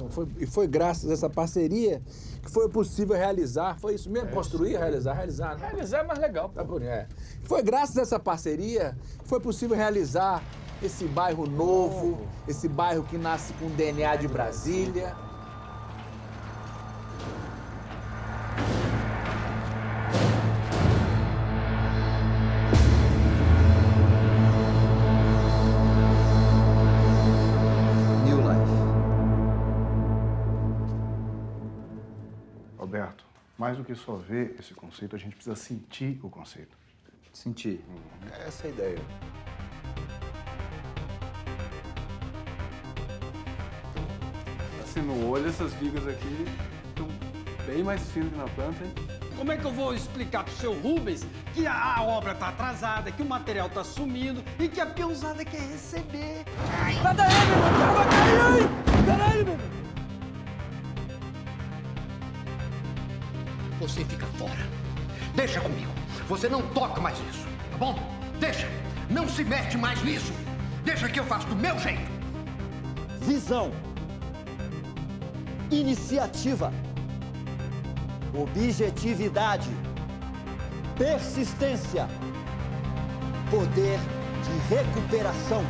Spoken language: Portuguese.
Então foi, e foi graças a essa parceria que foi possível realizar. Foi isso mesmo? É Construir, realizar, realizar. Né? Realizar é mais legal. Tá por é. Foi graças a essa parceria que foi possível realizar esse bairro novo, esse bairro que nasce com DNA de Brasília. Roberto, mais do que só ver esse conceito, a gente precisa sentir o conceito. Sentir. Essa é a ideia. Assim, no olho, essas vigas aqui estão bem mais finas que na planta, hein? Como é que eu vou explicar pro seu Rubens que a, obra tá atrasada, que o material tá sumindo e que a peãozada quer receber? Sai daí, meu Você fica fora. Deixa comigo. Você não toca mais nisso, tá bom? Deixa. Não se mete mais nisso. Deixa que eu faço do meu jeito. Visão. Iniciativa. Objetividade. Persistência. Poder de recuperação.